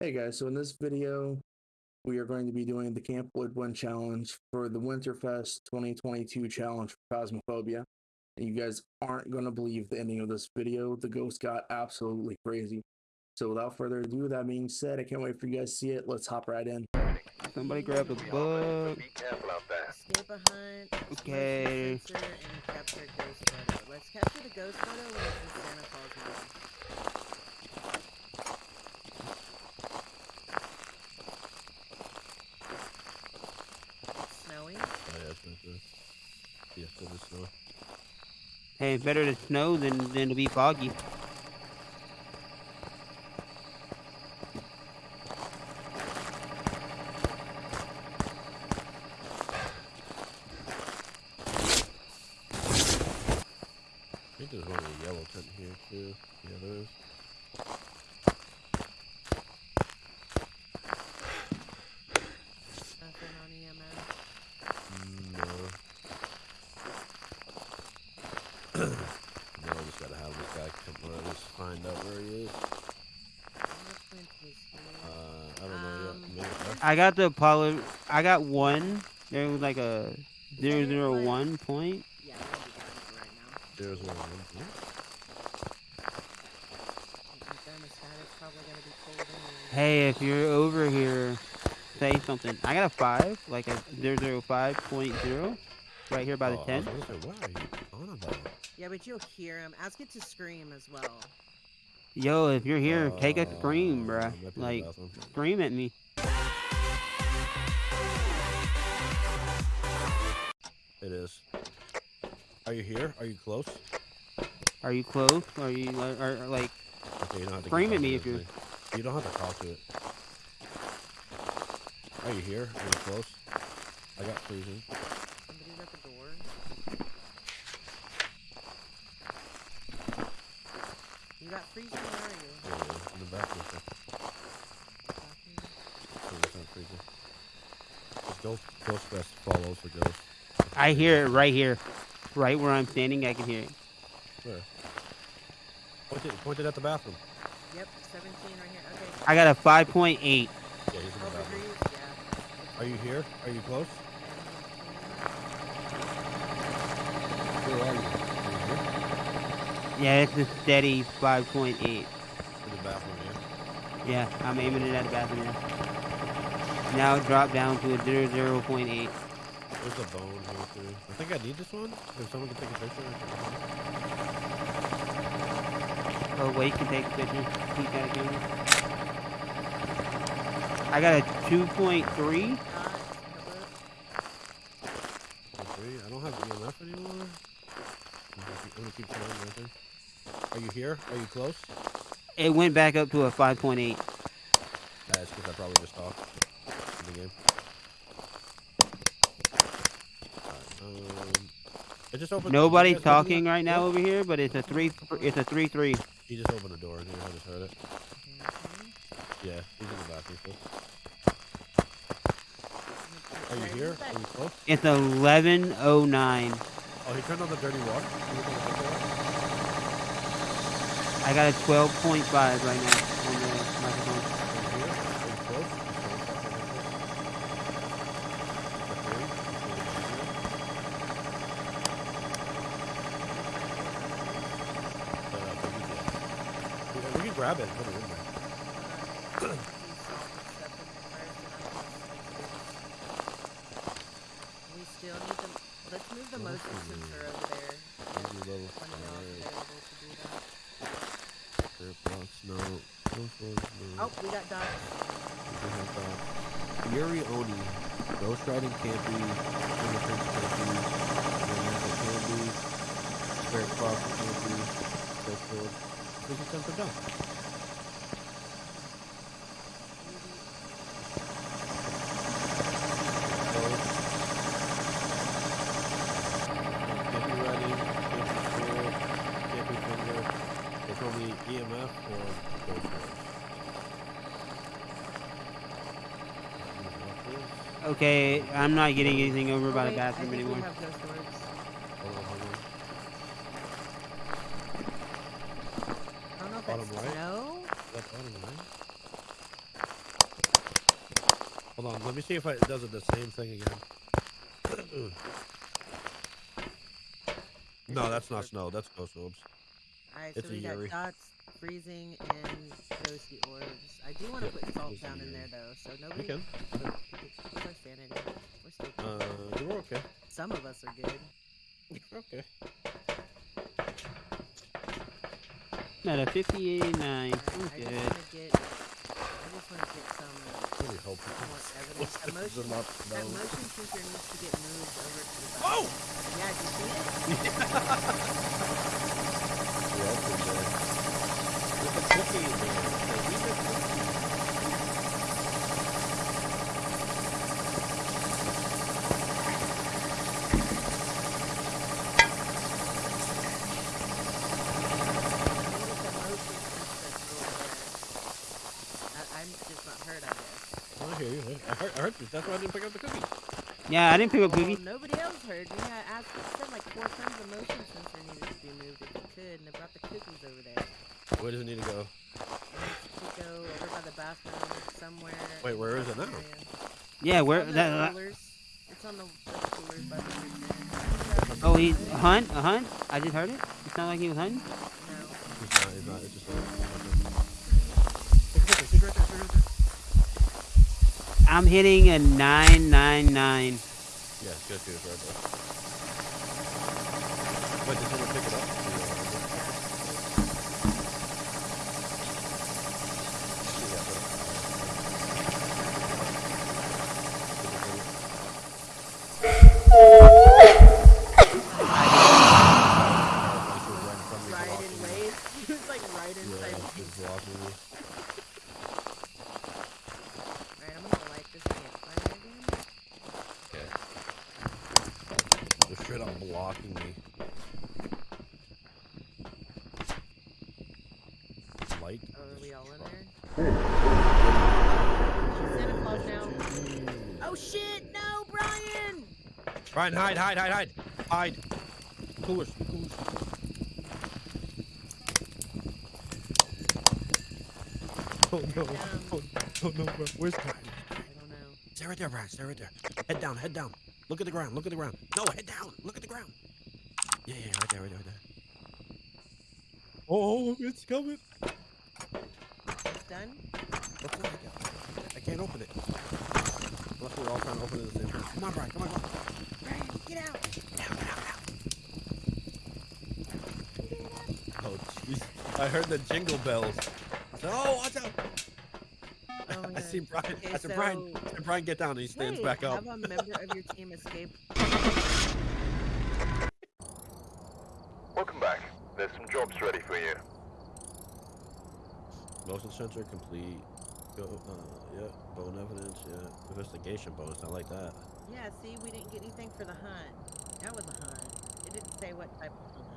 Hey guys, so in this video, we are going to be doing the Camp Woodwind Challenge for the Winterfest 2022 challenge for Phasmophobia. And you guys aren't going to believe the ending of this video. The ghost got absolutely crazy. So without further ado, that being said, I can't wait for you guys to see it. Let's hop right in. Somebody grab a book. Escape a hunt. Okay. Sensor, and capture ghost photo. Let's capture the ghost photo when it's in Santa Claus yeah, still the snow. Hey, it's better to snow than than to be foggy. I think there's one with a yellow tent here too. Yeah, there is. Nothing on E EMS. Mm, No. no, I just gotta have this guy come or just find out where he is. Fingerprint is here. Uh, I don't know Um, yet. I got the Apollo. I got one. There was like a zero zero one point. Yeah, we'll be done for right now. There's one. The thermostat is probably gonna be cold anyway. Hey, if you're over here, say something. I got a five, like a zero zero five point zero, right here by the Oh, I tent. was gonna say, what are you on about? Yeah, but you'll hear him. Ask it to scream as well. Yo, if you're here, take a Uh, scream, bruh. might be in the Like, scream at me. It is. Are you here? Are you close? Are you close? Are you are, are, like? Okay, you don't have to. Scream at me if you-. You don't have to talk to it. Are you here? Are you close? I got freezing. Somebody's at the door. You got freezing? Where are you? Yeah, yeah, in the bathroom. so- Bathroom? it's not freezing. Just Ghost, Ghost Best follows the ghost. I hear it right here, right where I'm standing. I can hear it. Where? Point it, point it at the bathroom. Yep, 17 right here. Okay. I got a five point eight. Yeah, he's in the oh, bathroom. Are you here? Are you close? And Where are you? Are you Yeah, it's a steady five point eight. here? In the bathroom, yeah. Yeah, I'm aiming it at the bathroom now. Now dropped down to a zero zero point eight. There's a bone here too. I think I need this one. If someone can take a picture. Oh, wait, can take a picture. He's got a camera. I got a two point three. Dot. Three. I don't have EMF anymore. Gonna keep, trying right. Are you here? Are you close? It went back up to a five point eight. That's because I probably just talked in the game. Alright, um, it just opened. Guys talking right now yeah, over here, but it's a three. It's a three three. He just opened the door. Dude, I just heard it. Yeah, he's in the bathroom. Are you here? Are you close? It's eleven oh nine. Oh, he turned on the dirty water. He was on the dirty water? I got a twelve point five right now on the microphone. Are you here? Are you close? He's going back over there. Is that three? Is it Uh, baby jet. We, we can grab it and put it in there. Alright, he's salted stuff in there first, and I'm gonna stick this. We still need the. Let's move the What motion else is sensor there? over there. Maybe a little When you're not fire, available to do that. air box, no. Oh, we got dots. We have that. Yuri Oni. Ghost Riding Campy. Fingerprints Campy. Romantic Candy. Spirit Cross Campy. Silkwood. This is 10 for done. Can't be ready, can't be spirit, can't be finger. It's only EMF or ghost force. Okay, I'm not getting anything over Oh, by the wait, I bathroom think anymore. We have ghost orbs. Hold on, hold on. I don't know if Bottom that's right? snow. That's bottom right. Hold on, let me see if I, it does it the same thing again. no, that's not snow. That's ghost orbs. Alright, It's so a we got Yuri. dots, freezing, and ghosty orbs. I do want to put salt down in there though, so We nobody. can. What's our sanity? We're still good. Uh, you're okay. Some of us are good. Okay. Not a 58.9. I, I I'm just good. want to get. I just want to get some Really hope more evidence. A This is motion, not that motion sensor needs to get moved over to the. Oh! Yeah, did you see it? Yeah, it's I'm just not heard, I guess. I hear you. I heard, I heard you. That's why I didn't pick up the cookie. Yeah, I didn't pick up Well, nobody else heard me. I asked, I said like four times the motion sensor needed to be moved if you could, and I brought the cookies over there. Where does it need to go? It needs to go over by the bathroom somewhere. Wait, in where the is it now? Yeah, where on the that? uh. It's on the, the coolers by the kitchen. Oh, he a hunt, a hunt. I just heard it. It's not like he was hunting. I'm hitting a nine nine nine. Yeah, it's good. It's right there. Wait, did someone pick it up? Right in waves. He was like right inside. Yeah, me. it's blocking me. Alright, I'm gonna light this campfire again. Okay. They're straight up blocking me. Light. Oh, are we all in there? Santa Claus now. Oh shit! No, Brian! Brian, hide, hide, hide, hide, hide. Coolers, coolers. Oh no! Oh, oh no, bro. Where's Brian? I don't know. Stay right there, Brian. Stay right there. Head down, head down. Look at the ground. Look at the ground. No, head down. Look at the ground. Yeah, yeah, right there, right there, right there. Oh, it's coming. It's done? Let's go. I can't open it. Unless we're all trying to open it at the same time. Come on, Brian. Come on, come on. Brian, get out! Oh, jeez. I heard the jingle bells. Oh, watch out. Oh, I see Brian. Okay, I said, Brian, I said, Brian, get down. And he stands Hey, back up. Have a member of your team escape. Welcome back. There's some jobs ready for you. Motion sensor complete. Go, uh, yeah. Bone evidence. Yeah. Investigation bonus. I like that. Yeah, see, we didn't get anything for the hunt. That was a hunt. It didn't say what type of hunt.